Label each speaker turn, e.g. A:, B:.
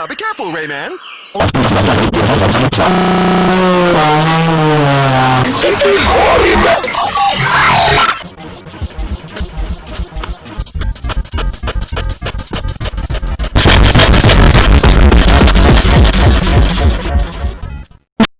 A: Now be careful, Rayman!